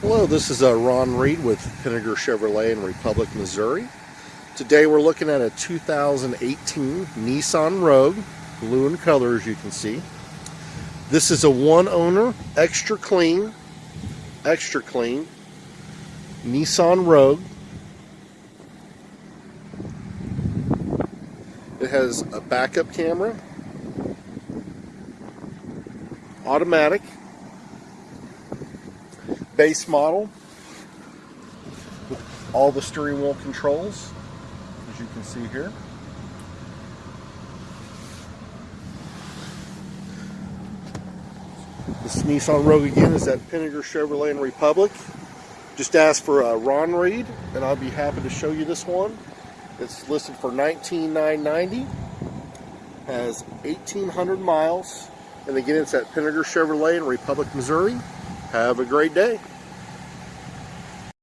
Hello, this is uh, Ron Reed with Pinegar Chevrolet in Republic, Missouri. Today we're looking at a 2018 Nissan Rogue, blue in color as you can see. This is a one owner, extra clean, extra clean Nissan Rogue. It has a backup camera, automatic, base model with all the steering wheel controls, as you can see here. This Nissan Rogue again is at Pinegar Chevrolet in Republic. Just ask for uh, Ron Reed, and I'll be happy to show you this one. It's listed for 19,990. Has 1,800 miles. And again, it's at Pinegar Chevrolet in Republic, Missouri. Have a great day.